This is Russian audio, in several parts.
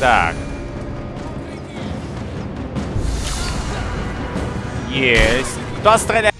Так. Есть. Кто стреляет?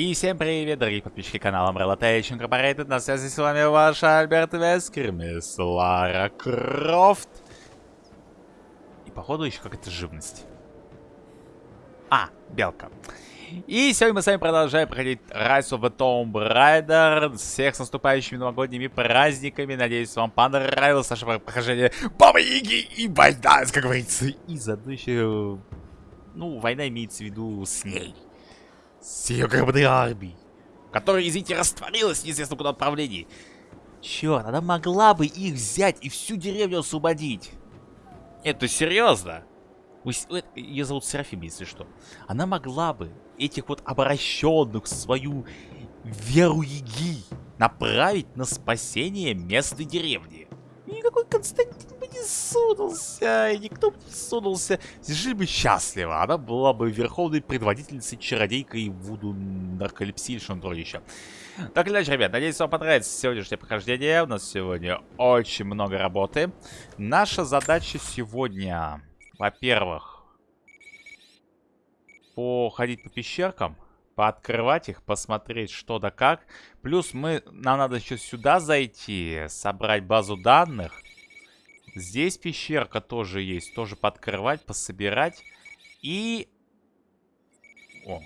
И всем привет, дорогие подписчики канала Umbrella Tech Incorporated. На связи с вами ваш Альберт Вескер, мисс Лара Крофт. И походу еще какая-то живность. А, белка. И сегодня мы с вами продолжаем проходить Rise of the Tomb Raider. Всех с наступающими новогодними праздниками. Надеюсь, вам понравилось наше прохождение Бабы Яги и война, как говорится. И заодно еще... Ну, война имеется в виду с ней с ее гробной армией, которая, извините, растворилась неизвестно куда отправлении. Черт, она могла бы их взять и всю деревню освободить. Это серьезно? Ее зовут Серафим, если что. Она могла бы этих вот обращенных в свою веру Яги направить на спасение местной деревни. Никакой Константин не сунулся, и никто бы не сунулся. Жили бы счастливо. Она была бы верховной предводительницей, чародейкой Вуду что-то еще. Так или иначе, ребят, надеюсь, вам понравится сегодняшнее прохождение. У нас сегодня очень много работы. Наша задача сегодня, во-первых, походить по пещеркам пооткрывать их, посмотреть что да как. Плюс мы, нам надо еще сюда зайти, собрать базу данных. Здесь пещерка тоже есть, тоже подкрывать, пособирать. И... О.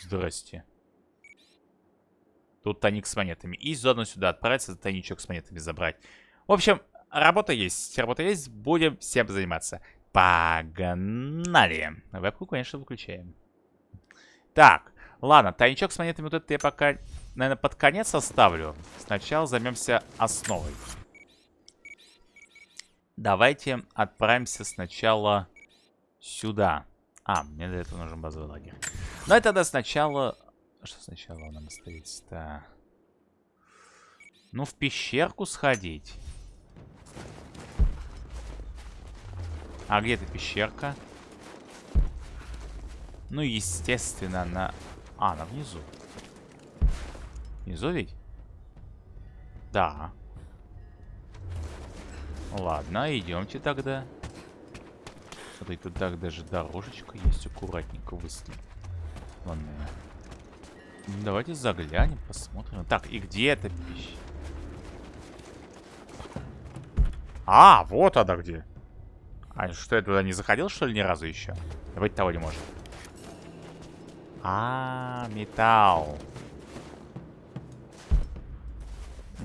Здрасте. Тут тайник с монетами. И заодно сюда отправиться, тайничок с монетами забрать. В общем, работа есть. Работа есть. Будем всем заниматься. Погнали. Вебку, конечно, выключаем. Так, ладно, тайничок с монетами вот это я пока, наверное, под конец оставлю. Сначала займемся основой. Давайте отправимся сначала сюда. А, мне для этого нужен базовый лагерь. Ну и тогда сначала... Что сначала нам остается-то? Ну, в пещерку сходить. А где эта пещерка? Ну, естественно, на... А, на внизу. Внизу ведь? Да. Ладно, идемте тогда. Смотри, тут так даже дорожечка есть, аккуратненько выставлена. Давайте заглянем, посмотрим. Так, и где эта пища? А, вот она где. А что, я туда не заходил, что ли, ни разу еще? Давайте того не может. А, металл.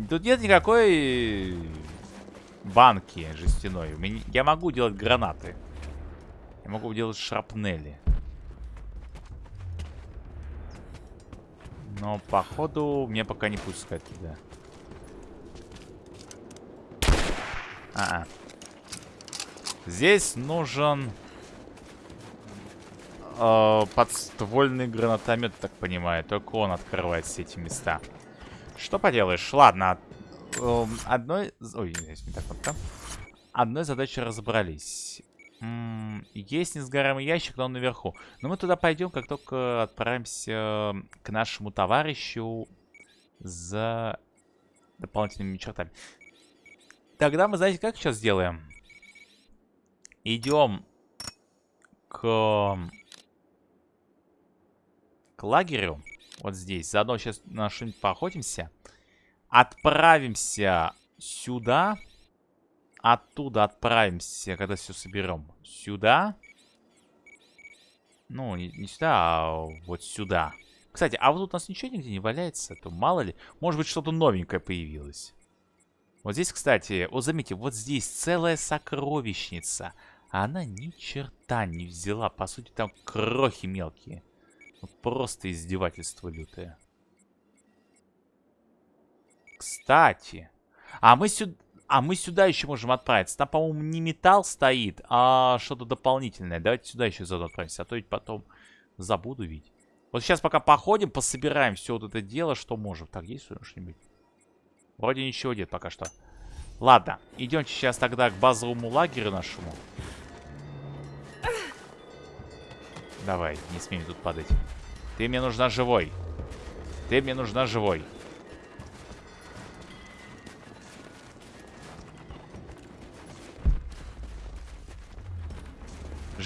Тут нет никакой банки жестяной. Я могу делать гранаты. Я могу делать шрапнели. Но, походу, мне пока не пускать туда. А, -а. Здесь нужен э, подствольный гранатомет, так понимаю. Только он открывает все эти места. Что поделаешь? Ладно. Э, одной... Ой, не так вот там. Одной задачей разобрались. М -м, есть несгораемый ящик, но он наверху. Но мы туда пойдем, как только отправимся к нашему товарищу за дополнительными чертами. Тогда мы, знаете, как сейчас сделаем? Идем к к лагерю. Вот здесь. Заодно сейчас на что-нибудь поохотимся. Отправимся сюда. Оттуда отправимся, когда все соберем. Сюда. Ну, не, сюда, а вот сюда. Кстати, а вот тут у нас ничего нигде не валяется. То мало ли. Может быть, что-то новенькое появилось. Вот здесь, кстати, вот заметьте, вот здесь целая сокровищница. А она ни черта не взяла. По сути, там крохи мелкие. Просто издевательство лютое. Кстати. А мы сюда... А, мы сюда еще можем отправиться. Там, по-моему, не металл стоит, а что-то дополнительное. Давайте сюда еще заодно отправимся, а то ведь потом забуду ведь. Вот сейчас пока походим, пособираем все вот это дело, что можем. Так, есть что-нибудь? Вроде ничего нет пока что. Ладно, идемте сейчас тогда к базовому лагерю нашему. Давай, не смей тут падать. Ты мне нужна живой. Ты мне нужна живой.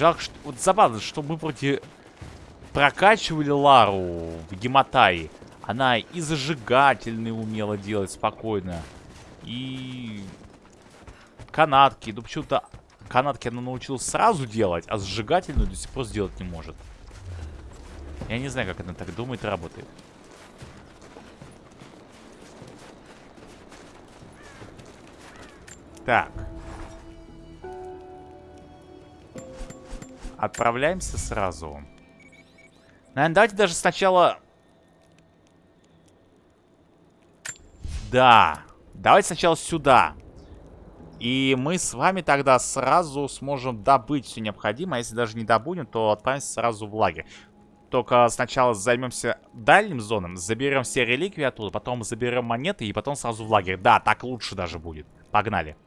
Жалко, что... Вот забавно, что мы вроде прокачивали Лару в Гематае. Она и зажигательные умела делать спокойно. И... Канатки. Ну, почему-то канатки она научилась сразу делать, а зажигательную до сих пор сделать не может. Я не знаю, как она так думает и работает. Так. Отправляемся сразу. Наверное, давайте даже сначала... Да. Давайте сначала сюда. И мы с вами тогда сразу сможем добыть все необходимое. А если даже не добудем, то отправимся сразу в лагерь. Только сначала займемся дальним зоном, заберем все реликвии оттуда, потом заберем монеты и потом сразу в лагерь. Да, так лучше даже будет. Погнали.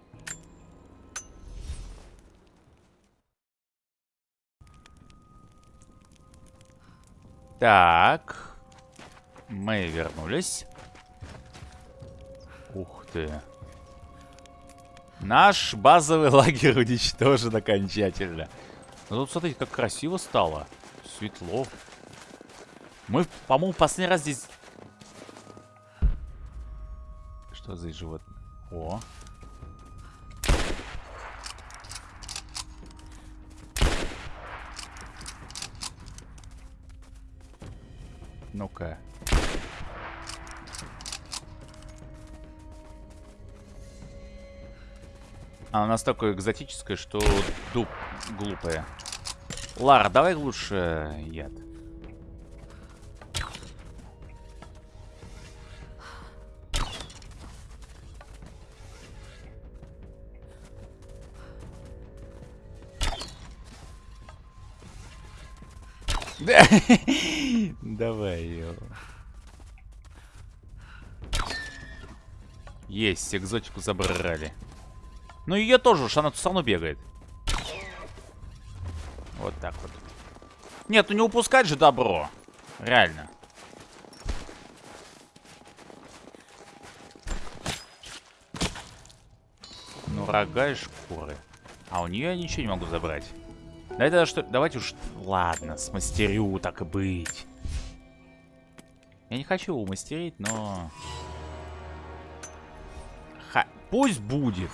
Так. Мы вернулись. Ух ты. Наш базовый лагерь уничтожен окончательно. Ну тут, смотрите, как красиво стало. Светло. Мы, по-моему, последний раз здесь... Что за животное? О. Ну-ка. Она настолько экзотическая, что дуб глупая. Лара, давай лучше яд. Давай ее. Есть, экзотику забрали. Ну ее тоже уж, она тут равно бегает. Вот так вот. Нет, ну не упускать же добро. Реально. Ну, рога и шкуры. А у нее я ничего не могу забрать. Давайте, тогда что... Давайте уж... Ладно, смастерю, так и быть. Я не хочу его мастерить, но... Ха... Пусть будет.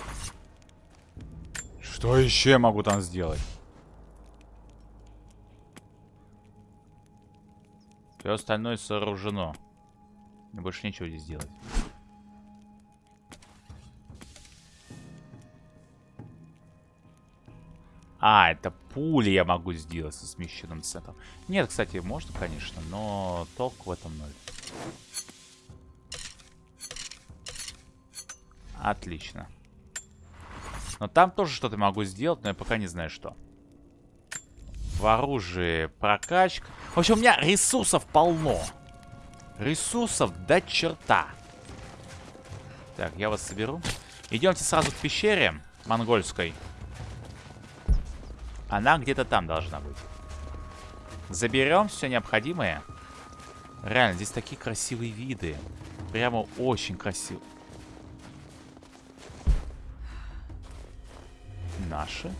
Что еще я могу там сделать? Все остальное сооружено. Больше нечего здесь делать. А, это пули я могу сделать со смещенным центром. Нет, кстати, можно, конечно, но толк в этом ноль. Отлично. Но там тоже что-то могу сделать, но я пока не знаю что. В оружии прокачка. В общем, у меня ресурсов полно. Ресурсов до черта. Так, я вас соберу. Идемте сразу к пещере монгольской. Она где-то там должна быть. Заберем все необходимое. Реально, здесь такие красивые виды. Прямо очень красиво. Наши?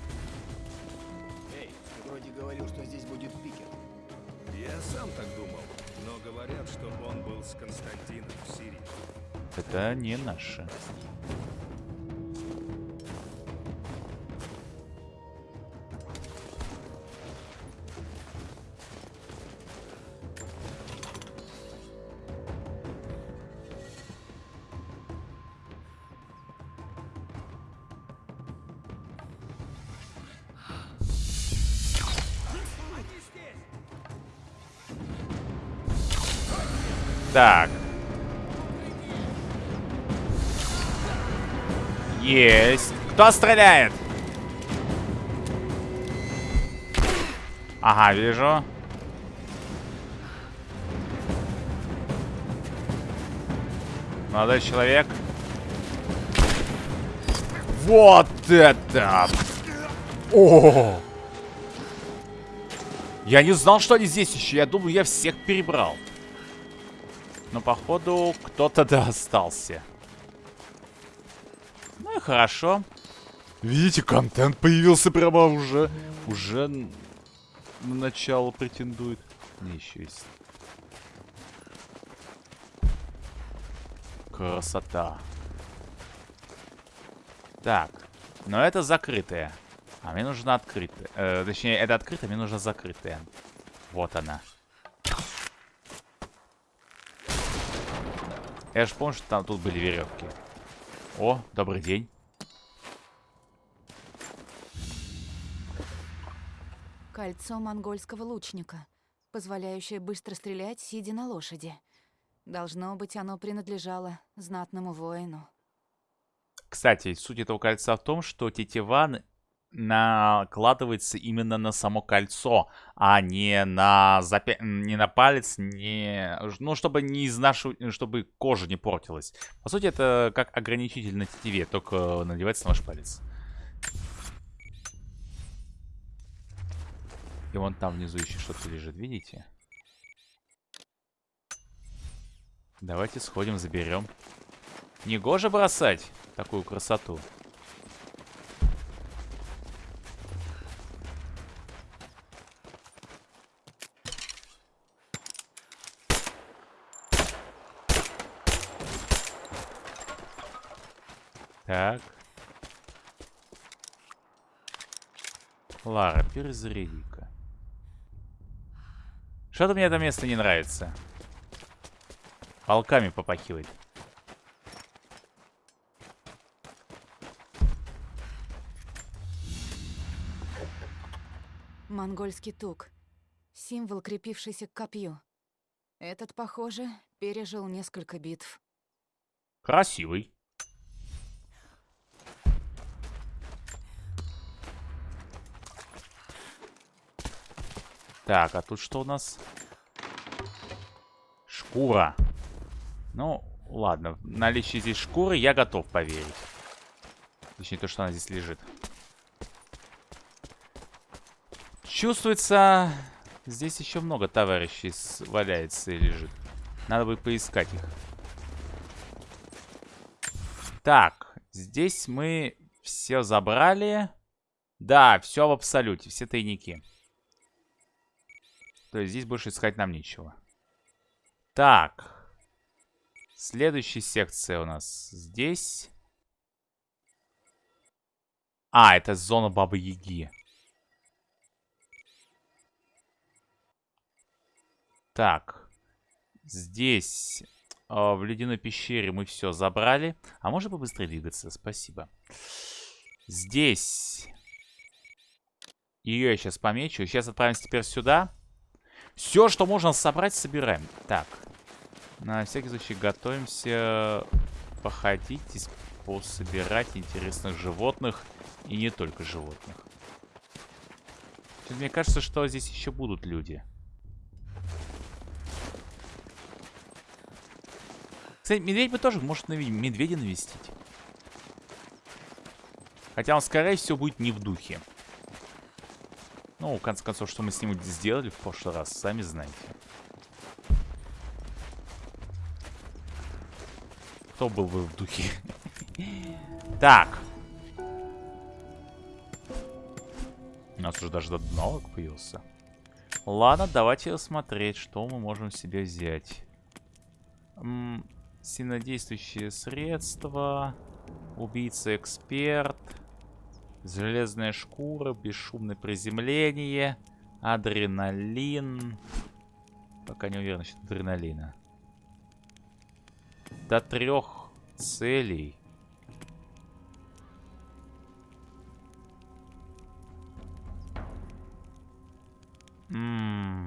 Эй, ты вроде говорил, что здесь будет пикер. Я сам так думал, но говорят, что он был с Константином в Сирии. Это не наши. Кто стреляет? Ага, вижу. Молодой человек. Вот это! О! Я не знал, что они здесь еще. Я думал, я всех перебрал. Но, походу, кто-то да остался. Ну и хорошо. Видите, контент появился прямо уже. Уже на начало претендует. Не, еще есть. Красота. Так. Но это закрытое. А мне нужно открытое. Э, точнее, это открытое, мне нужно закрытое. Вот она. Я же помню, что там тут были веревки. О, добрый день. Кольцо монгольского лучника, позволяющее быстро стрелять, сидя на лошади. Должно быть, оно принадлежало знатному воину. Кстати, суть этого кольца в том, что тетива накладывается именно на само кольцо, а не на запя... не на палец, не ну чтобы не изнашивать, чтобы кожа не портилась. По сути, это как ограничитель на тетиве, только надевается на ваш палец. И вон там внизу еще что-то лежит, видите? Давайте сходим, заберем. Негоже бросать такую красоту. Так. Лара, перезаряди-ка. Что-то мне это место не нравится. Волками попахивает. Монгольский тук. Символ, крепившийся к копью. Этот, похоже, пережил несколько битв. Красивый. Так, а тут что у нас? Шкура. Ну, ладно. Наличие здесь шкуры я готов поверить. Точнее, то, что она здесь лежит. Чувствуется, здесь еще много товарищей валяется и лежит. Надо будет поискать их. Так, здесь мы все забрали. Да, все в абсолюте, все тайники. То есть здесь больше искать нам нечего. Так. Следующая секция у нас здесь. А, это зона Бабы-Яги. Так. Здесь, э, в ледяной пещере, мы все забрали. А можно побыстрее двигаться? Спасибо. Здесь. Ее я сейчас помечу. Сейчас отправимся теперь сюда. Все, что можно собрать, собираем. Так. На всякий случай готовимся походить, пособирать интересных животных. И не только животных. Мне кажется, что здесь еще будут люди. Кстати, медведь бы тоже может нави медведя навестить. Хотя он, скорее всего, будет не в духе. Ну, в конце концов, что мы с ним сделали в прошлый раз, сами знаете. Кто был бы в духе? Так. У нас уже даже налог появился. Ладно, давайте смотреть, что мы можем себе взять. М сильнодействующие средства. Убийца-эксперт. Железная шкура, бесшумное приземление, адреналин. Пока не уверен насчет адреналина. До трех целей. Ммм.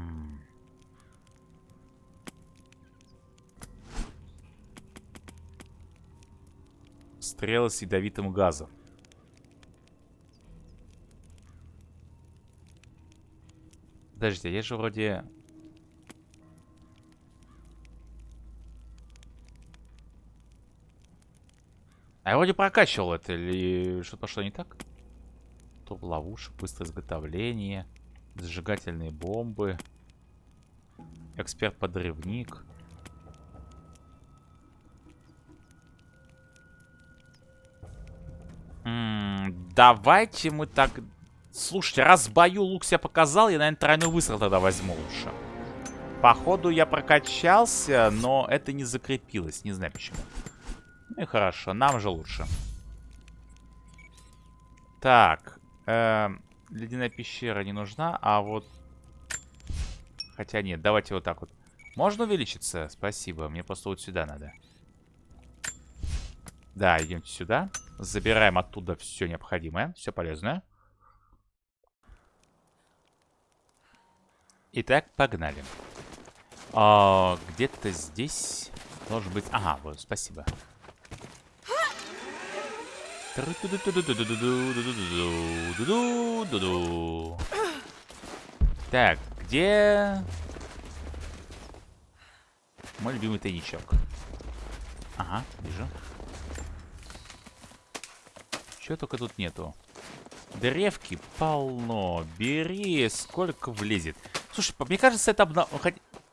стрелы с ядовитым газом. Подождите, я же вроде... А я вроде прокачивал это, или что-то пошло не так? Топ ловушек, быстрое изготовление, зажигательные бомбы, эксперт-подрывник. давайте мы так... Слушайте, раз в бою лук себя показал, я, наверное, тройной выстрел тогда возьму лучше. Походу я прокачался, но это не закрепилось. Не знаю почему. Ну и хорошо, нам же лучше. Так. Э, ледяная пещера не нужна, а вот... Хотя нет, давайте вот так вот. Можно увеличиться? Спасибо, мне просто вот сюда надо. Да, идемте сюда. Забираем оттуда все необходимое, все полезное. Итак, погнали. А, Где-то здесь должен быть... Ага, вот, спасибо. Так, где... Мой любимый тайничок. Ага, вижу. Чего только тут нету. Древки полно. Бери, сколько влезет. Слушай, мне кажется, это обнов...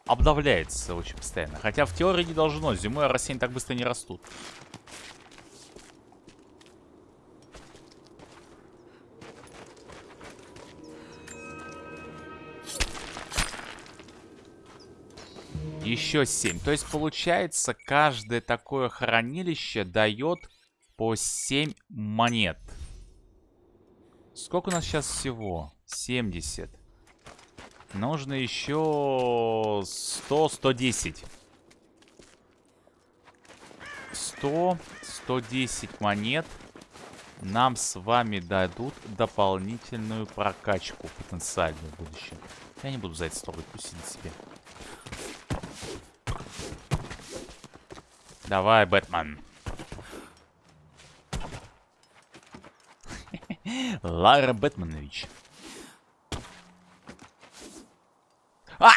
обновляется очень постоянно. Хотя в теории не должно. Зимой растения так быстро не растут. Еще 7. То есть, получается, каждое такое хранилище дает по 7 монет. Сколько у нас сейчас всего? 70. Нужно еще 100, 110. 100, 110 монет нам с вами дадут дополнительную прокачку потенциальную в будущем. Я не буду за это строить, пусть сидит себе. Давай, Бэтмен. Лара Бэтменович. А!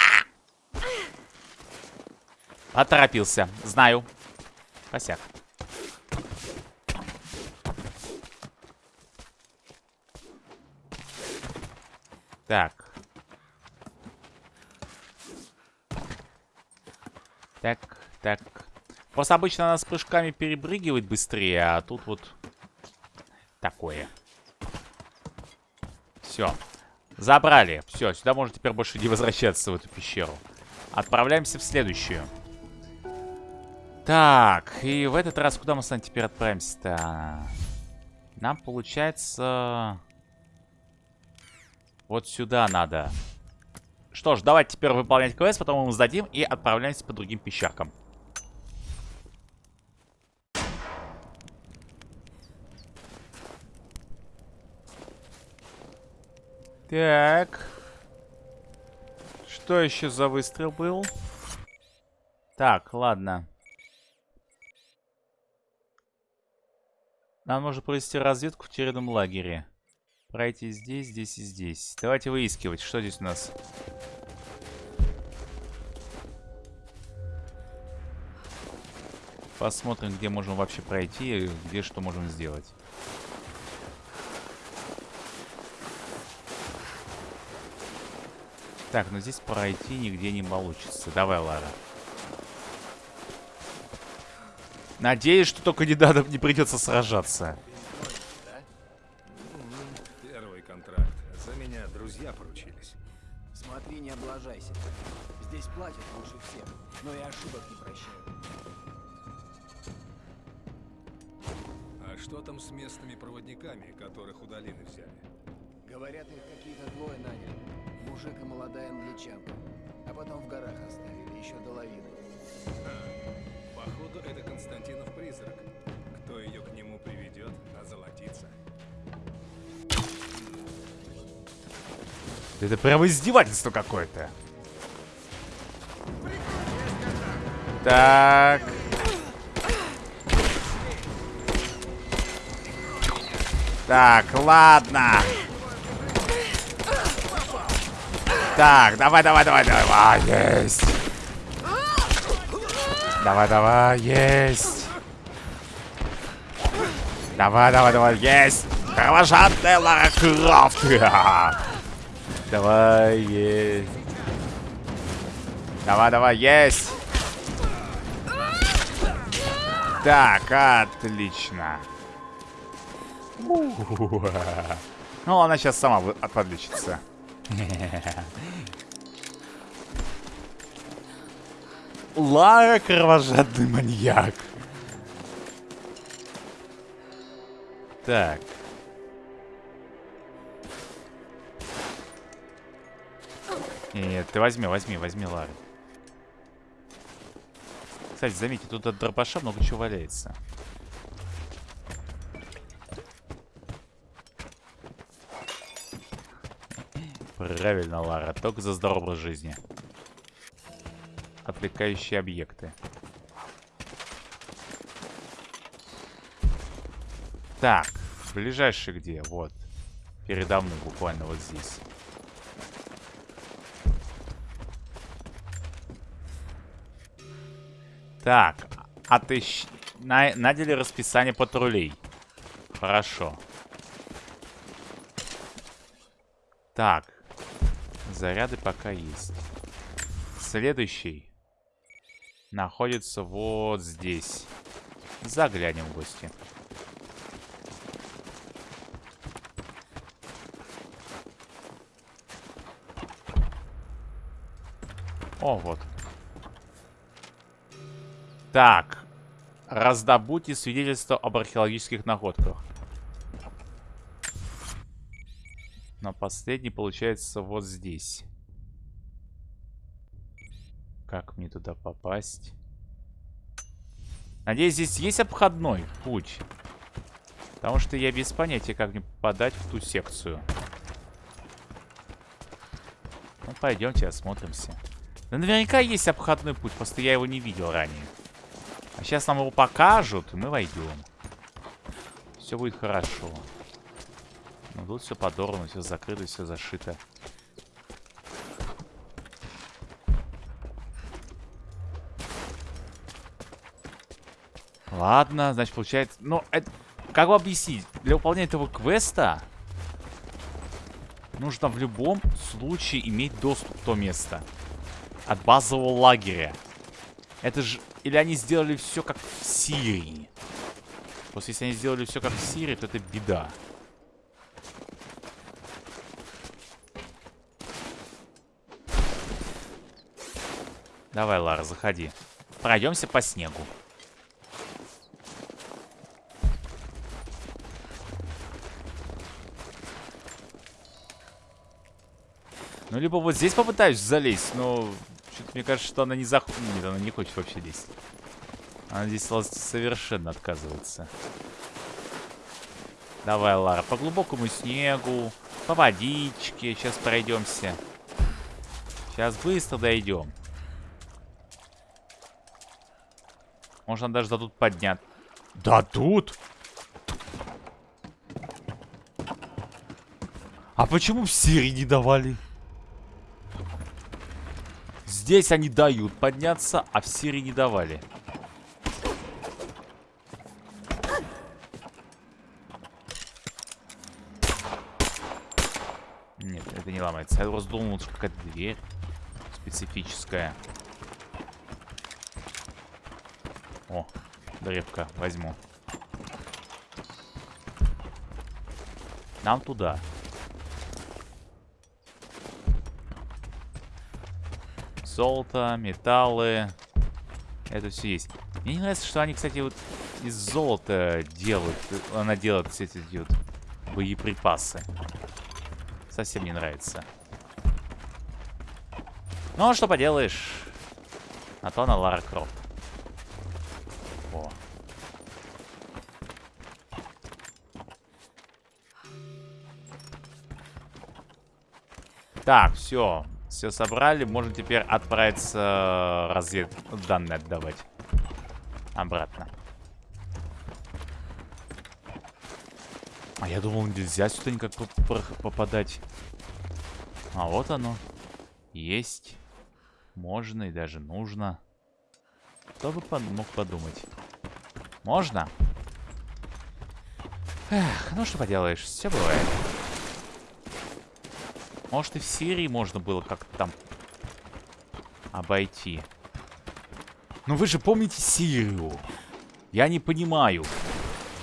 Поторопился. Знаю. Косяк. Так. Так, так. Просто обычно она с прыжками перебрыгивает быстрее, а тут вот такое. Все. Забрали. Все, сюда можно теперь больше не возвращаться в эту пещеру. Отправляемся в следующую. Так, и в этот раз куда мы с вами теперь отправимся-то? Нам, получается... Вот сюда надо. Что ж, давайте теперь выполнять квест, потом мы сдадим и отправляемся по другим пещеркам. Так. Что еще за выстрел был? Так, ладно. Нам нужно провести разведку в тюремном лагере. Пройти здесь, здесь и здесь. Давайте выискивать, что здесь у нас. Посмотрим, где можем вообще пройти, где что можем сделать. Так, но здесь пройти нигде не получится. Давай, Лара. Надеюсь, что только не надо, не придется сражаться. Первый контракт. За меня друзья поручились. Смотри, не облажайся. Здесь платят лучше всех, но и ошибок не прощают. А что там с местными проводниками, которых у долины взяли? Говорят, их какие-то двое наняли. Мужик и молодая англичанка. А потом в горах оставили, еще до лавины. Походу, это Константинов призрак. Кто ее к нему приведет, озолотится. Это прямо издевательство какое-то. Так. Так, ладно. Так, давай, давай, давай, давай. Есть. Давай, давай, есть. Давай, давай, давай, есть. Кровожадная Лара Крофт. Давай, есть. Давай, давай, есть. Так, отлично. Ну, она сейчас сама подлечится. Лара кровожадный маньяк. Так. Нет, ты возьми, возьми, возьми Лару. Кстати, заметьте, тут от дробаша много чего валяется. Правильно, Лара. Только за здоровый жизни. Отвлекающие объекты. Так, ближайший где? Вот. Передо мной буквально вот здесь. Так, отыщ... На... Надели расписание патрулей. Хорошо. Так. Заряды пока есть. Следующий находится вот здесь. Заглянем в гости. О, вот. Так. Раздобудьте свидетельство об археологических находках. Последний получается вот здесь. Как мне туда попасть? Надеюсь, здесь есть обходной путь. Потому что я без понятия, как мне попадать в ту секцию. Ну, пойдемте осмотримся. Да наверняка есть обходной путь, просто я его не видел ранее. А сейчас нам его покажут, и мы войдем. Все будет хорошо. Ну тут все подорвано, все закрыто, все зашито. Ладно, значит, получается... Ну, это... Как бы объяснить? Для выполнения этого квеста нужно в любом случае иметь доступ в то место. От базового лагеря. Это же или они сделали все как в Сирии? Просто если они сделали все как в Сирии, то это беда. Давай, Лара, заходи. Пройдемся по снегу. Ну, либо вот здесь попытаюсь залезть, но что-то мне кажется, что она не заходит. Нет, она не хочет вообще лезть. Она здесь совершенно отказывается. Давай, Лара, по глубокому снегу, по водичке. Сейчас пройдемся. Сейчас быстро дойдем. Можно даже до тут поднять. Да тут? А почему в Сирии не давали? Здесь они дают подняться, а в Сирии не давали. Нет, это не ломается. Я просто думал, что какая-то дверь специфическая. О, древка, возьму. Нам туда. Золото, металлы. Это все есть. Мне не нравится, что они, кстати, вот из золота делают. Она делает, кстати, вот боеприпасы. Совсем не нравится. Ну, а что поделаешь. А то она Лара Крофт. Так, все. Все собрали. Можно теперь отправиться э, развед данные отдавать. Обратно. А я думал, нельзя сюда никак поп- попадать. А вот оно. Есть. Можно и даже нужно. Кто бы под- мог подумать? Можно? Эх, ну что поделаешь, все бывает. Может и в Сирии можно было как-то там обойти. Ну вы же помните Сирию? Я не понимаю.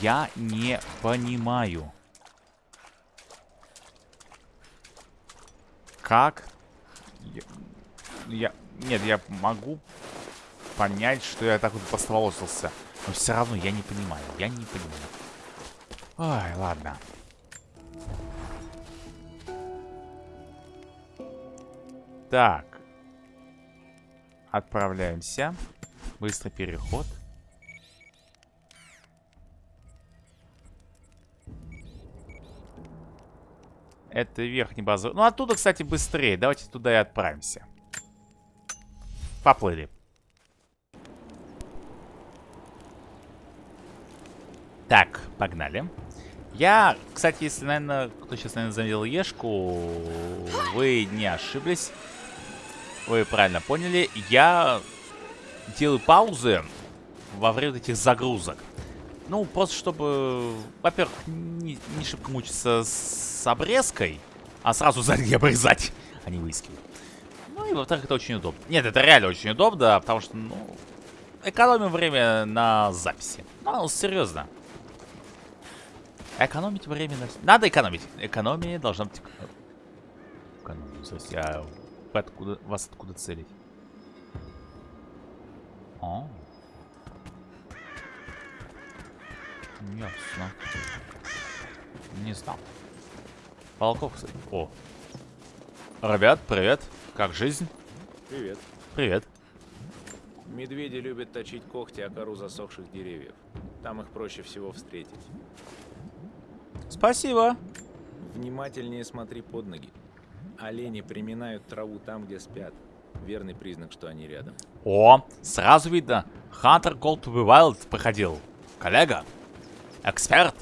Я не понимаю. Как? Я... я- Нет, я могу понять, что я так вот поставолосился. Но все равно я не понимаю. Я не понимаю. Ой, ладно. Так. Отправляемся. Быстрый переход. Это верхний базовый. Ну, оттуда, кстати, быстрее. Давайте туда и отправимся. Поплыли. Так, погнали. Я, кстати, если, наверное, кто сейчас, наверное, заметил Ешку, вы не ошиблись. Вы правильно поняли. Я делаю паузы во время этих загрузок. Ну, просто чтобы, во-первых, не, не шибко мучиться с обрезкой, а сразу сзади обрезать, а не выискивать. Ну и, во-вторых, это очень удобно. Нет, это реально очень удобно, потому что, ну, экономим время на записи. Ну, серьезно. Экономить время на... Надо экономить. Экономия должна быть... Экономия, слушайте, а вы откуда... вас откуда целить? О. Ясно. Не знал. Волков, кстати. О. Ребят, привет. Как жизнь? Привет. Привет. Медведи любят точить когти о кору засохших деревьев. Там их проще всего встретить. Спасибо. Внимательнее смотри под ноги. Олени приминают траву там, где спят. Верный признак, что они рядом. О, сразу видно. Hunter Call to be Wild проходил. Коллега. Эксперт.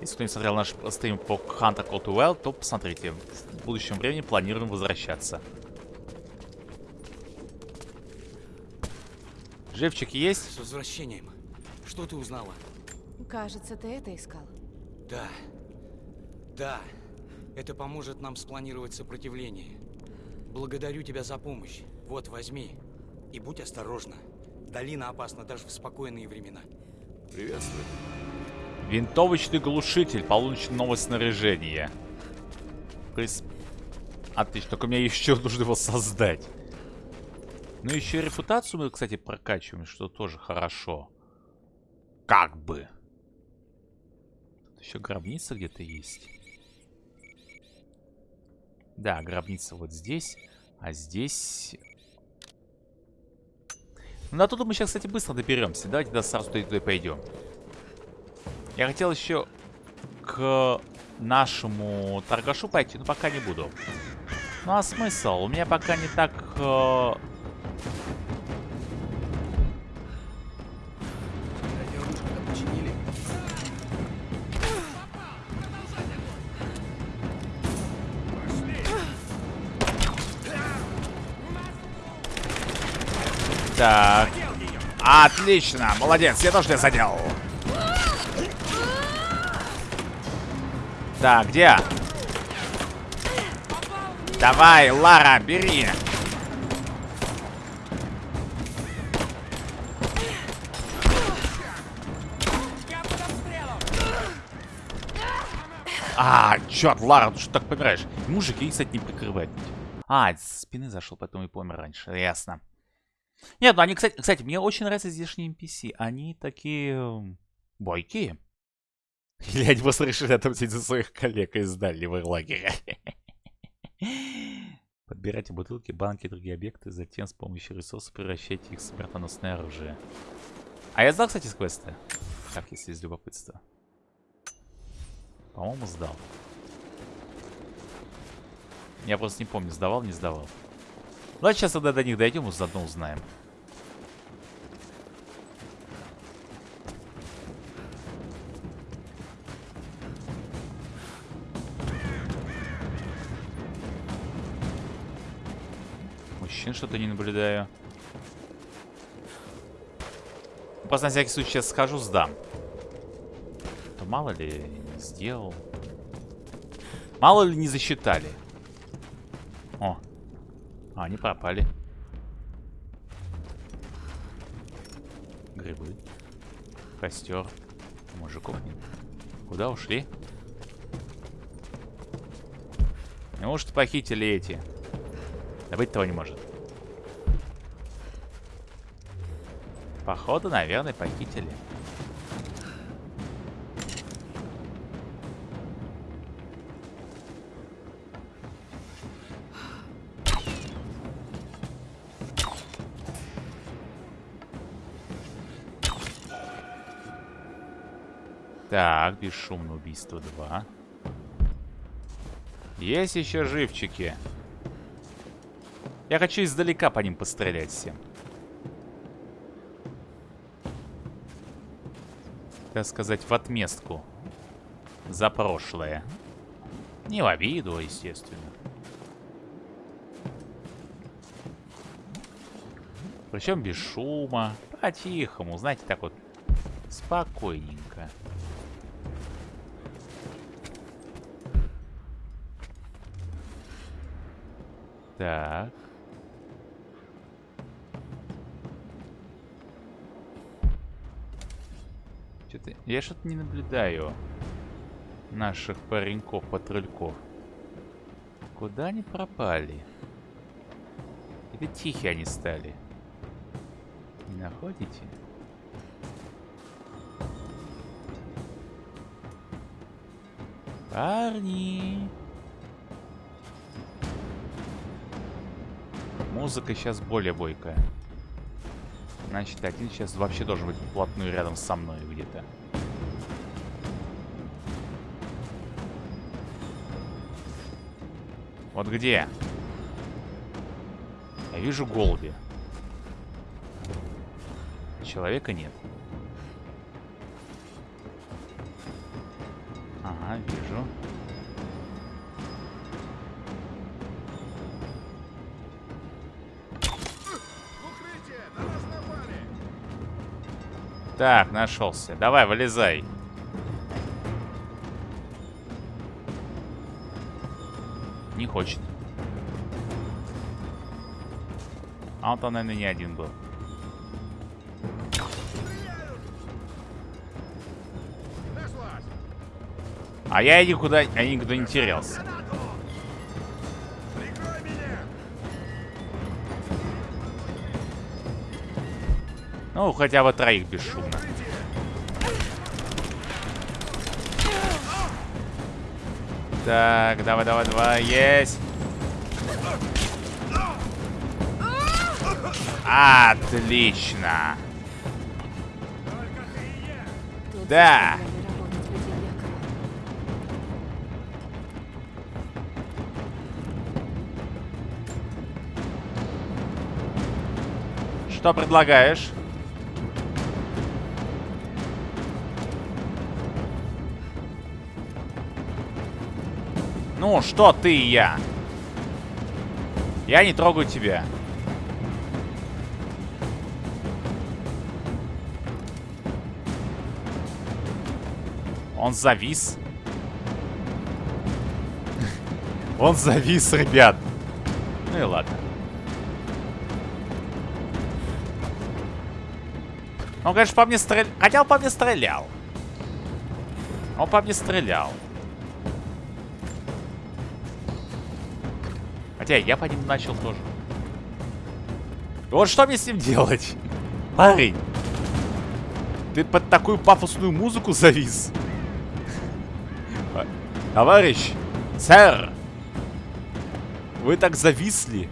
Если кто не смотрел наш стрим по Hunter Call to Wild, то посмотрите. В будущем времени планируем возвращаться. Живчик есть? С возвращением. Что ты узнала? Кажется, ты это искал. Да. Да. Это поможет нам спланировать сопротивление. Благодарю тебя за помощь. Вот, возьми. И будь осторожна. Долина опасна даже в спокойные времена. Приветствую. Винтовочный глушитель. Получено новое снаряжение. Прис... Отлично, только мне еще нужно его создать. Ну, еще и репутацию мы, кстати, прокачиваем, что тоже хорошо. Как бы. Тут еще гробница где-то есть. Да, гробница вот здесь. А здесь... Ну, на туда мы сейчас, кстати, быстро доберемся. Давайте да, сразу туда, туда пойдем. Я хотел еще к нашему торгашу пойти, но пока не буду. Ну а смысл? У меня пока не так... э, Так. Отлично, молодец, я тоже тебя задел. Так, где? Давай, Лара, бери. А, черт, Лара, ты что так помираешь? Мужик, и, кстати, не прикрывает. А, с спины зашел, потом и помер раньше. Ясно. Нет, ну они, кстати, кстати, мне очень нравятся здешние NPC. Они такие... м, бойкие. Или они просто решили отомстить за своих коллег из дальнего лагеря. Подбирайте бутылки, банки и другие объекты, затем с помощью ресурсов превращайте их в смертоносное оружие. А я сдал, кстати, с квеста? Так, если из любопытства. По-моему, сдал. Я просто не помню, сдавал, не сдавал. Давайте сейчас тогда до них дойдем и заодно узнаем. Мужчин что-то не наблюдаю. Просто на всякий случай сейчас схожу, сдам. А то мало ли не сделал. Мало ли не засчитали. О, а, они пропали. Грибы. Костер. Мужиков нет. Куда ушли? Неужто похитили эти? Да быть того не может. Походу, наверное, похитили. Так, бесшумное убийство 2. Есть еще живчики. Я хочу издалека по ним пострелять всем. Так сказать, в отместку. За прошлое. Не в обиду, естественно. Причем без шума. По-тихому, знаете, так вот. Спокойненько. Так. Что-то... Я что-то не наблюдаю наших пареньков-патрульков. Куда они пропали? Или тихие они стали? Не находите? Парни! Музыка сейчас более бойкая. Значит, один сейчас вообще должен быть вплотную рядом со мной где-то. Вот где? Я вижу голуби. Человека нет. Ага, вижу. Так, нашелся. Давай, вылезай. Не хочет. А он там, наверное, не один был. А я никуда, я никуда не терялся. Ну, хотя бы троих бесшумно. Так, давай, давай, давай, есть. Отлично. Да. Что предлагаешь? Ну, что ты и я? Я не трогаю тебя. Он завис. Он завис, ребят. Ну и ладно. Он, конечно, по мне стрелял. Хотя он по мне стрелял. Он по мне стрелял. Хотя я по ним начал тоже. Вот что мне с ним делать? Парень. Ты под такую пафосную музыку завис. Товарищ. Сэр. Вы так зависли.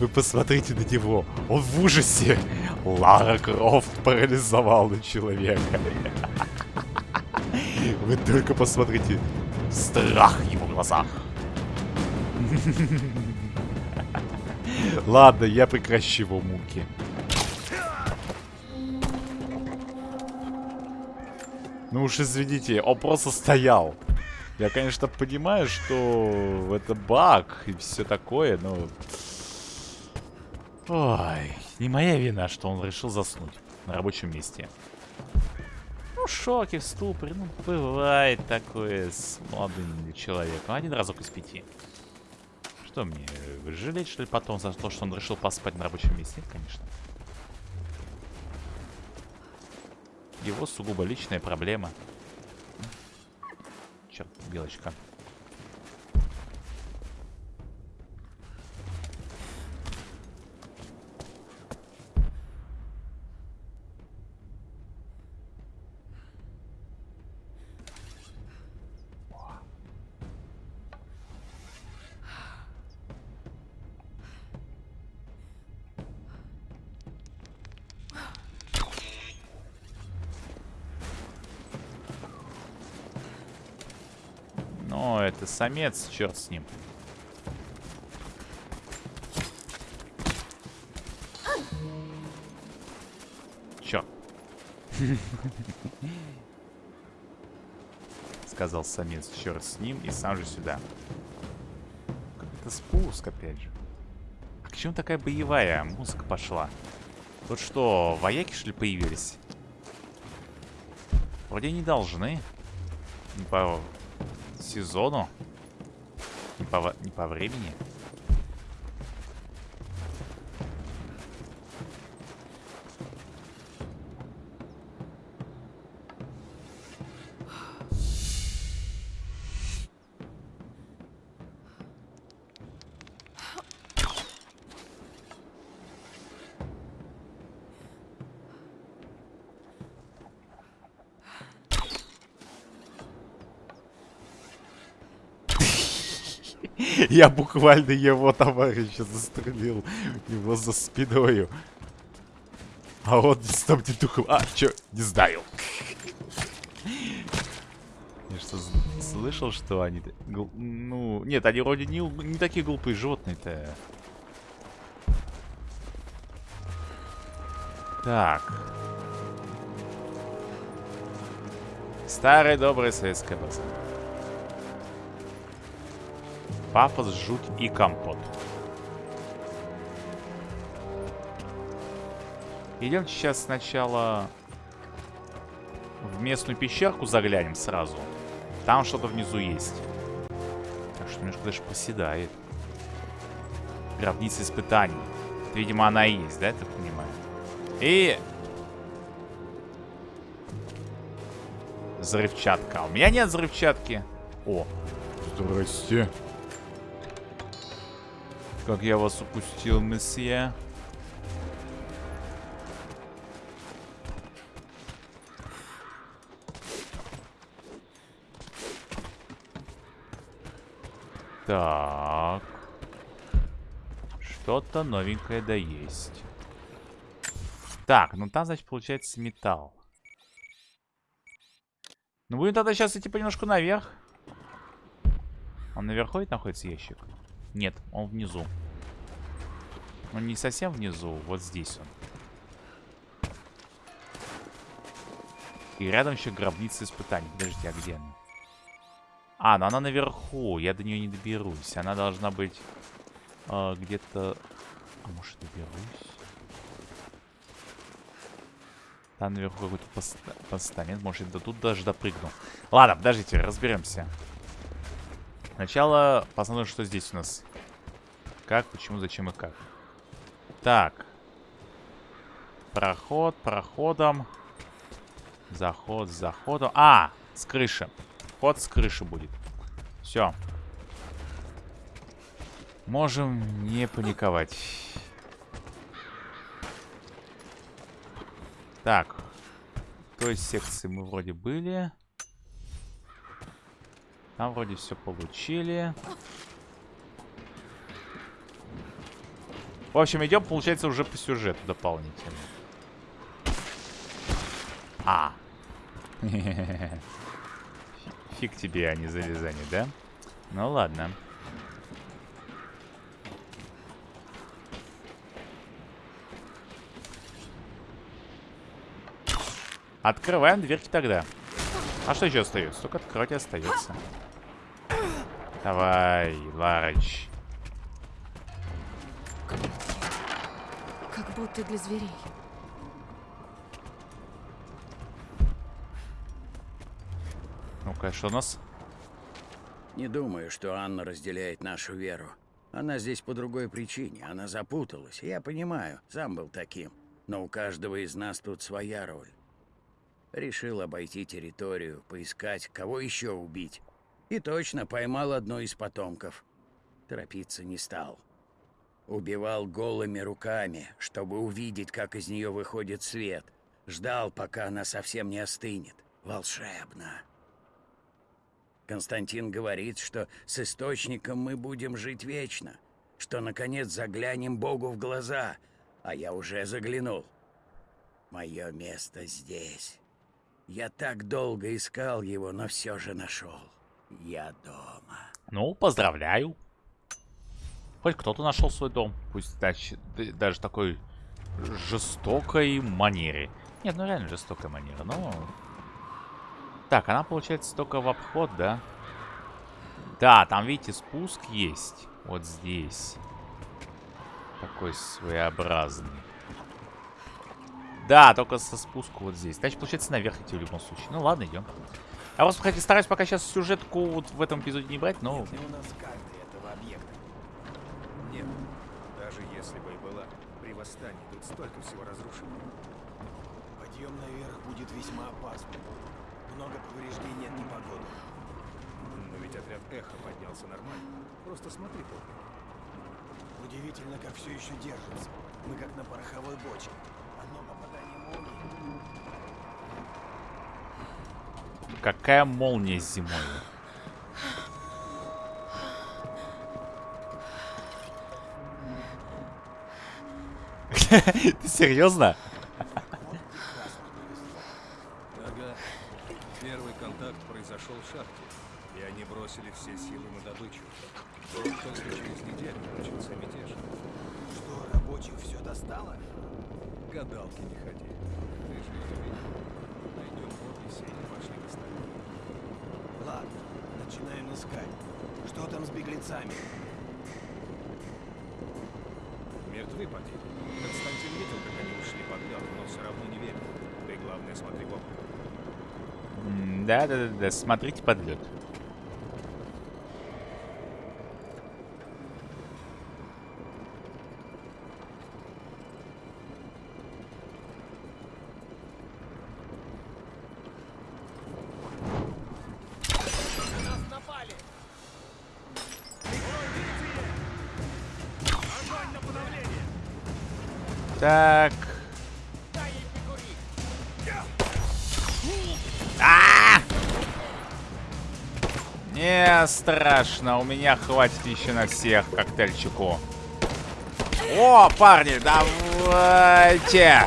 Вы посмотрите на него. Он в ужасе. Лара Крофт парализовала человека. Вы только посмотрите. Страх в его глазах. Ладно, я прекращу его муки. Ну уж извините, он просто стоял. Я, конечно, понимаю, что это баг и все такое, но... Ой, не моя вина, что он решил заснуть на рабочем месте. Ну, шоки, в ступоре, ну, бывает такое с молодым человеком. Один разок из пяти. Что мне, жалеть, что ли, потом за то, что он решил поспать на рабочем месте? Нет, конечно. Его сугубо личная проблема. Черт, белочка. Это самец, черт с ним. Чё? Сказал самец, черт с ним, и сам же сюда. Это спуск, опять же. А к чему такая боевая музыка пошла? Тут что, вояки, что ли, появились? Вроде не должны. По сезону. Не по, не по времени. Я буквально его товарища застрелил. Его за спиною. А он там не духом... А, чё? Не знаю. Я что, слышал, что они... Ну, нет, они вроде не, не такие глупые животные-то. Так. Старая добрая советская база. Пафос, жуть и компот. Идем сейчас сначала в местную пещерку заглянем сразу. Там что-то внизу есть. Так что немножко даже поседает. Гробница испытаний. Видимо, она и есть, да, я так понимаю? И... Взрывчатка. У меня нет взрывчатки. О, здрасте. Как я вас упустил, месье. Так. Что-то новенькое да есть. Так, ну там, значит, получается металл. Ну, будем тогда сейчас идти понемножку наверх. Он наверху ведь находится ящик? Нет, он внизу. Он не совсем внизу, вот здесь он. И рядом еще гробница испытаний. Подождите, а где она? А, ну она наверху. Я до нее не доберусь. Она должна быть э, где-то... А может доберусь? Там наверху какой-то поста... постамент. Может, я до тут даже допрыгну. Ладно, подождите, разберемся. Сначала посмотрим, что здесь у нас. Как, почему, зачем и как. Так. Проход, проходом. Заход, заходом. А, с крыши. Ход с крыши будет. Все. Можем не паниковать. Так. В той секции мы вроде были. Там вроде все получили. В общем, идем, получается, уже по сюжету дополнительно. А. Фиг тебе, а не залезание, да? Ну ладно. Открываем дверки тогда. А что еще остается? Только открывать остается. Давай, Ларыч. Как будто для зверей. Ну-ка, что у нас? Не думаю, что Анна разделяет нашу веру. Она здесь по другой причине. Она запуталась. Я понимаю, сам был таким. Но у каждого из нас тут своя роль. Решил обойти территорию, поискать, кого еще убить. И точно поймал одну из потомков. Торопиться не стал. Убивал голыми руками, чтобы увидеть, как из нее выходит свет. Ждал, пока она совсем не остынет. Волшебно. Константин говорит, что с источником мы будем жить вечно, что наконец заглянем Богу в глаза, а я уже заглянул. Мое место здесь. Я так долго искал его, но все же нашел. Я дома. Ну, поздравляю. Хоть кто-то нашел свой дом. Пусть даже, даже такой жестокой манере. Нет, ну реально жестокая манера, но... Так, она получается только в обход, да? Да, там, видите, спуск есть. Вот здесь. Такой своеобразный. Да, только со спуску вот здесь. Значит, получается, наверх идти в любом случае. Ну ладно, идем. Я просто хотя стараюсь пока сейчас сюжетку вот в этом эпизоде не брать, но... Нет у нас карты этого объекта? Нет, даже если бы и была, при восстании тут столько всего разрушено. Подъем наверх будет весьма опасным. Много повреждений от непогоды. Но ведь отряд Эхо поднялся нормально. Просто смотри только. Удивительно, как все еще держится. Мы как на пороховой бочке. Одно попадание молнии. Какая молния зимой? Ты серьезно? Смотрите под лед. Так. Страшно, у меня хватит еще на всех коктейльчику. О, парни, давайте!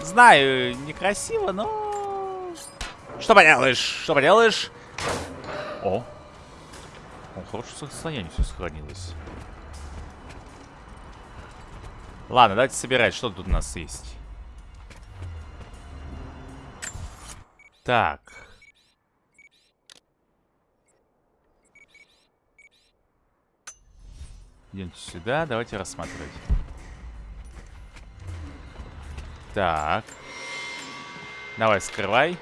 Знаю, некрасиво, но... Что поделаешь, что поделаешь? Хорошем состоянии все сохранилось. Ладно, давайте собирать, что тут у нас есть. Так. Идемте сюда, давайте рассматривать. Так. Давай, скрывай.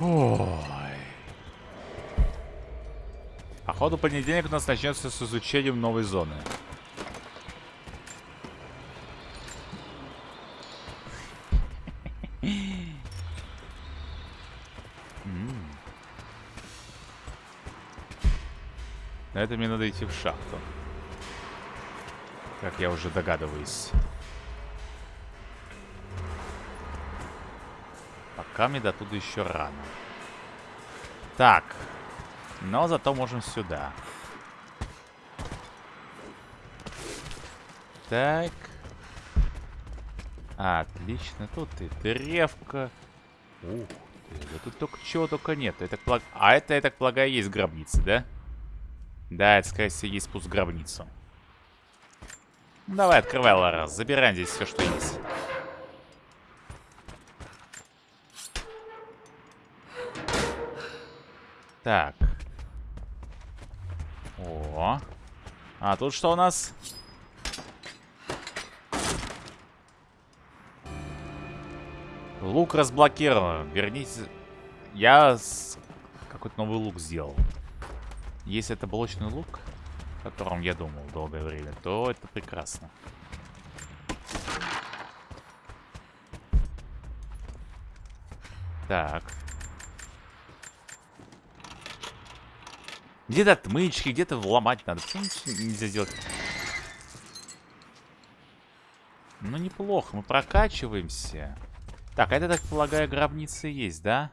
Ой. Походу, понедельник у нас начнется с изучением новой зоны. На это мне надо идти в шахту. Как я уже догадываюсь. Пока до туда еще рано. Так. Но зато можем сюда. Так. Отлично. Тут и древка. Ух ты, да тут только чего только нет. Я так полаг... А это, я так полагаю, есть гробница, да? Да, это, скорее всего, есть спуск в гробницу. Давай, открывай, Лара. Забираем здесь все, что есть. Так. О. А тут что у нас? Лук разблокирован. Верните... Я с... какой-то новый лук сделал. Если это блочный лук, о котором я думал долгое время, то это прекрасно. Так. Где-то отмычки, где-то вломать надо. Почему нельзя сделать? Ну, неплохо. Мы прокачиваемся. Так, а это, так полагаю, гробница есть, да?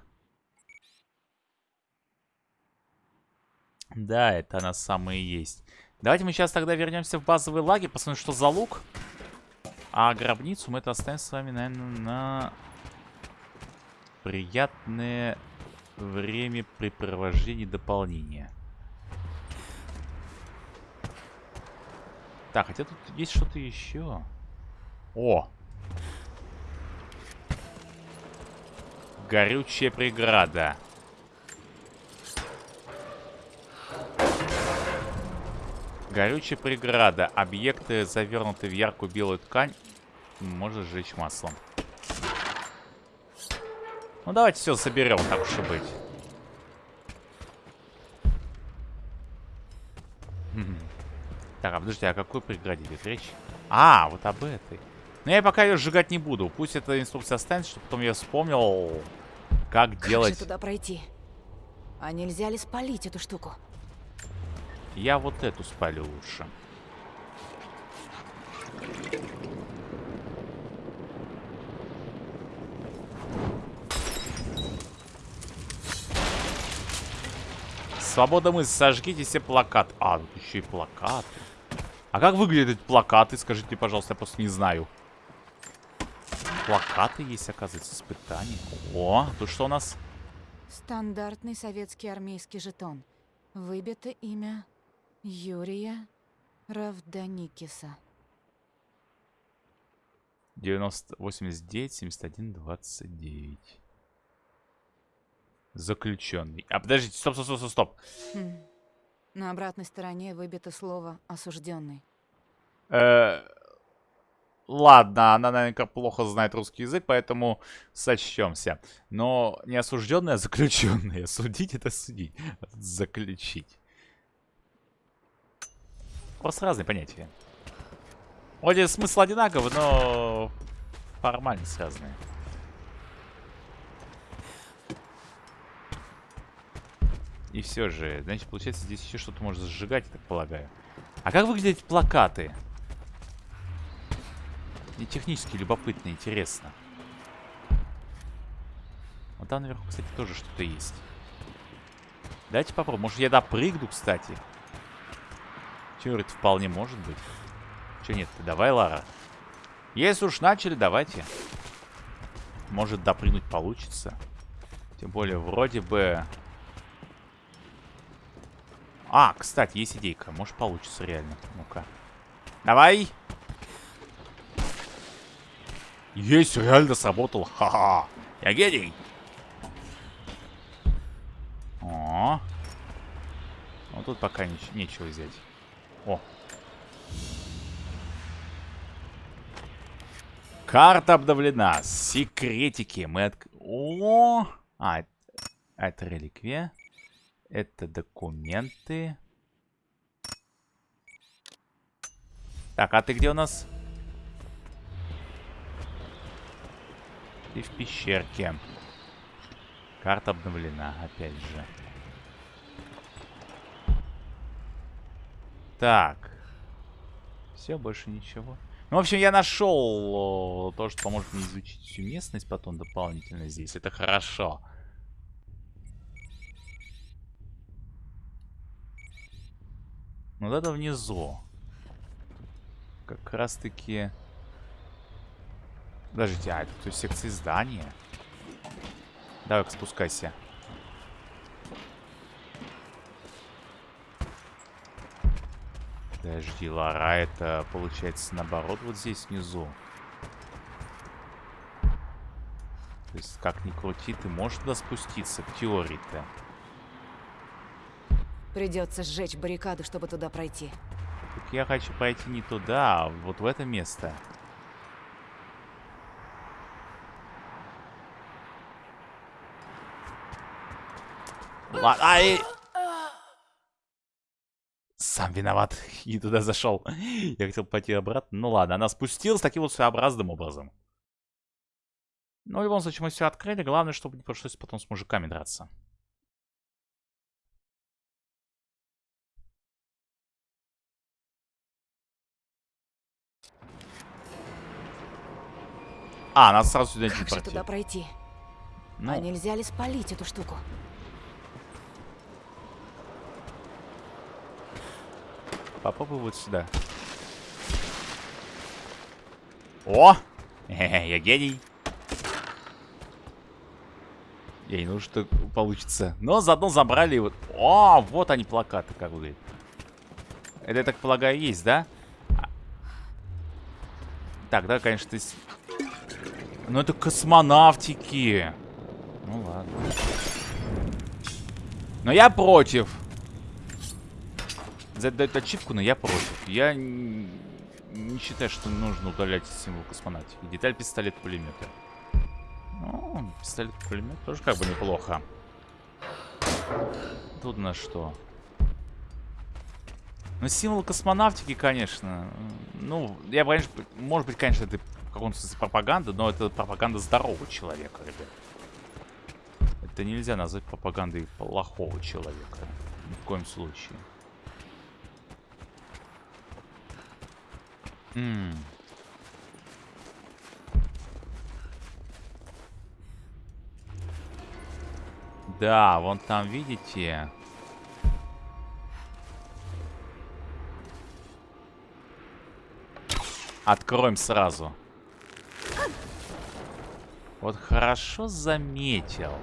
Да, это она самая есть. Давайте мы сейчас тогда вернемся в базовые лаги, посмотрим, что за лук. А гробницу мы это оставим с вами, наверное, на приятное времяпрепровождение дополнения. Так, хотя тут есть что-то еще. О! Горючая преграда. Горючая преграда. Объекты, завернутые в яркую белую ткань, можно сжечь маслом. Ну, давайте все соберем, так уж и быть. Так, а подожди, о какой преграде идет речь? А, вот об этой. Но я пока ее сжигать не буду. Пусть эта инструкция останется, чтобы потом я вспомнил, как, как делать... Как же туда пройти? А нельзя ли спалить эту штуку? Я вот эту спалю лучше. Свобода мысли, сожгите все плакаты. А, тут еще и плакаты. А как выглядят плакаты, скажите, пожалуйста, я просто не знаю. Плакаты есть, оказывается, испытания. О, тут что у нас? Стандартный советский армейский жетон. Выбито имя Юрия Равданикиса. 90, 89, 71, 29. Заключенный. А подождите, стоп, стоп, стоп, стоп, стоп. Хм. На обратной стороне выбито слово «осужденный». Э, ладно, она, наверное, плохо знает русский язык, поэтому сочтемся. Но не осужденный, а заключенный. Судить это судить. Заключить. Просто разные понятия. Вроде смысл одинаковый, но формальность разная. И все же, значит, получается, здесь еще что-то можно сжигать, я так полагаю. А как выглядят плакаты? Мне технически любопытно, интересно. Вот там наверху, кстати, тоже что-то есть. Давайте попробуем. Может, я допрыгну, кстати. Че, это вполне может быть. Че нет -то? Давай, Лара. Если уж начали, давайте. Может, допрыгнуть получится. Тем более, вроде бы... А, кстати, есть идейка. Может, получится реально. Ну-ка. Давай! Есть, реально сработал. Ха-ха. Я гений. О. Ну, тут пока нич нечего взять. О. Карта обновлена. Секретики. Мы от... О! А, это реликвия. Это документы. Так, а ты где у нас? Ты в пещерке. Карта обновлена, опять же. Так. Все, больше ничего. Ну, в общем, я нашел то, что поможет мне изучить всю местность потом дополнительно здесь. Это хорошо. Ну, это внизу. Как раз-таки... Подождите, а это то есть секции здания? Давай-ка спускайся. Подожди, Лара, это получается наоборот вот здесь внизу. То есть, как ни крути, ты можешь туда спуститься, в теории-то. Придется сжечь баррикаду, чтобы туда пройти. Так я хочу пойти не туда, а вот в это место. Ладно, ай! Сам виноват. И туда зашел. Я хотел пойти обратно. Ну ладно, она спустилась таким вот своеобразным образом. Но в любом случае мы все открыли. Главное, чтобы не пришлось потом с мужиками драться. А, нас сразу сюда Как же туда пройти? Ну, А нельзя ли спалить эту штуку? попробуй вот сюда. О! Хе-хе, я гений. Я не думаю, что получится. Но заодно забрали вот... О, вот они плакаты, как выглядят. Это, я так полагаю, есть, да? А. Так, да, конечно, ты... Ну, это космонавтики. Ну, ладно. Но я против. За это дают ачивку, но я против. Я не считаю, что нужно удалять символ космонавтики. Деталь пистолет-пулемета. Ну, пистолет-пулемет тоже как бы неплохо. Тут на что? Ну, символ космонавтики, конечно. Ну, я, конечно, может быть, конечно, это в каком-то смысле пропаганда, но это пропаганда здорового человека, ребят. Это нельзя назвать пропагандой плохого человека. Ни в коем случае. М. Да, вон там, видите? Откроем сразу. Вот хорошо заметил.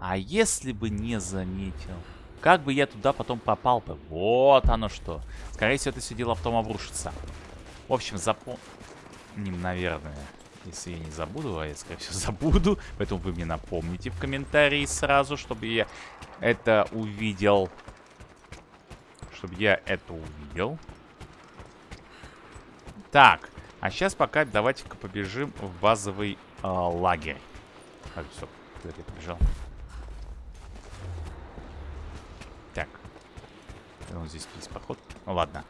А если бы не заметил? Как бы я туда потом попал-то? Вот оно что. Скорее всего, это все дело в том обрушится. В общем, запомним, наверное. Если я не забуду, а я, скорее всего, забуду. Поэтому вы мне напомните в комментарии сразу, чтобы я это увидел. Чтобы я это увидел. Так, а сейчас пока давайте-ка побежим в базовый э, лагерь. Так, стоп, куда я побежал? Так. Вот здесь есть проход. Ну ладно.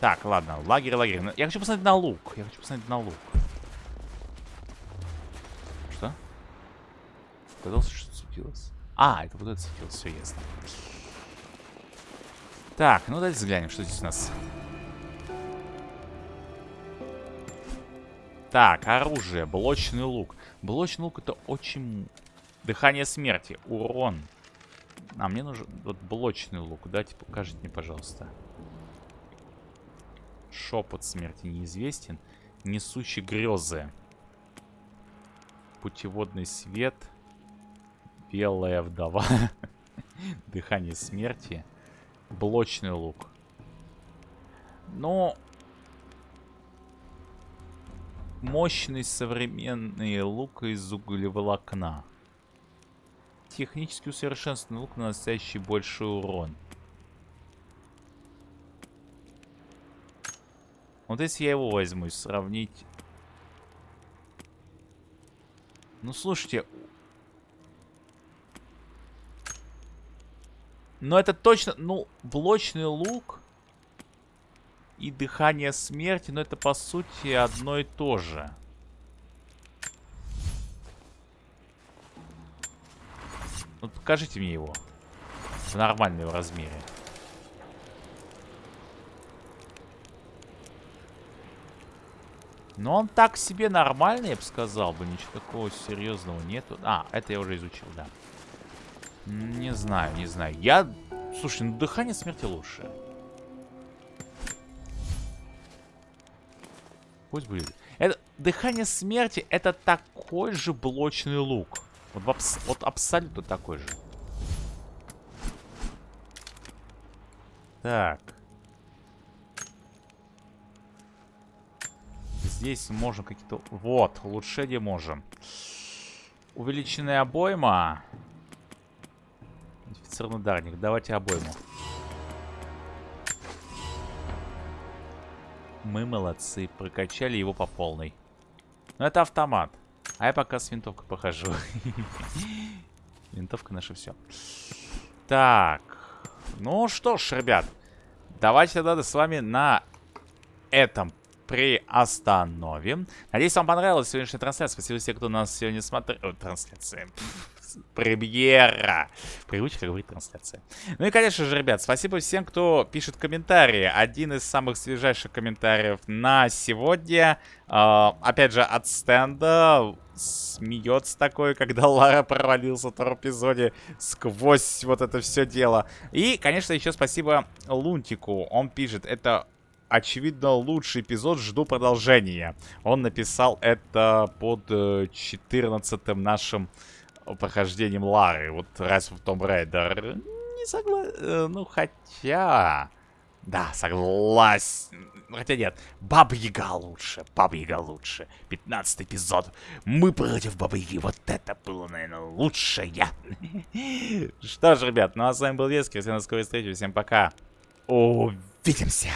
Так, ладно, лагерь, лагерь. Ну, Я хочу посмотреть на лук. Я хочу посмотреть на лук. Что? Казалось, что светилось. А, это вот это светилось, все ясно. Так, ну давайте взглянем, что здесь у нас. Так, оружие, блочный лук. Блочный лук это очень... Дыхание смерти, урон. А, мне нужен вот блочный лук. Дайте, покажите мне, пожалуйста. Шепот смерти неизвестен. Несущий грезы. Путеводный свет. Белая вдова. Дыхание смерти. Блочный лук. Но... Мощный современный лук из углеволокна. Технически усовершенствованный лук, наносящий больший урон. Вот если я его возьму и сравнить... Ну, слушайте... Но это точно... Ну, блочный лук и дыхание смерти, но это, по сути, одно и то же. Ну, покажите мне его. В нормальном размере. Но он так себе нормальный, я бы сказал бы. Ничего такого серьезного нету. А, это я уже изучил, да. Не знаю, не знаю. Я... Слушай, ну дыхание смерти лучше. Пусть будет. Это... Дыхание смерти это такой же блочный лук. Вот, абс вот абсолютно такой же. Так. Здесь можем какие-то... Вот, улучшение можем. Увеличенная обойма. Модифицированный ударник. Давайте обойму. Мы молодцы. Прокачали его по полной. Но это автомат. А я пока с винтовкой похожу. Винтовка наша все. Так. Ну что ж, ребят. Давайте тогда с вами на этом приостановим. Надеюсь, вам понравилась сегодняшняя трансляция. Спасибо всем, кто нас сегодня смотрел. Трансляция премьера. Привычка говорить трансляция. Ну и, конечно же, ребят, спасибо всем, кто пишет комментарии. Один из самых свежайших комментариев на сегодня. Э, опять же, от стенда смеется такой, когда Лара провалился в втором эпизоде сквозь вот это все дело. И, конечно, еще спасибо Лунтику. Он пишет, это очевидно, лучший эпизод. Жду продолжения. Он написал это под 14 нашим прохождением Лары. Вот раз в Том Рейдер. Не согласен. Ну, хотя... Да, согласен. Хотя нет, Баба Яга лучше. Баба Яга лучше. 15 эпизод. Мы против Бабы Яги. Вот это было, наверное, лучшее. Что ж, ребят, ну а с вами был Вескер. Всем до скорой встречи. Всем пока. Увидимся.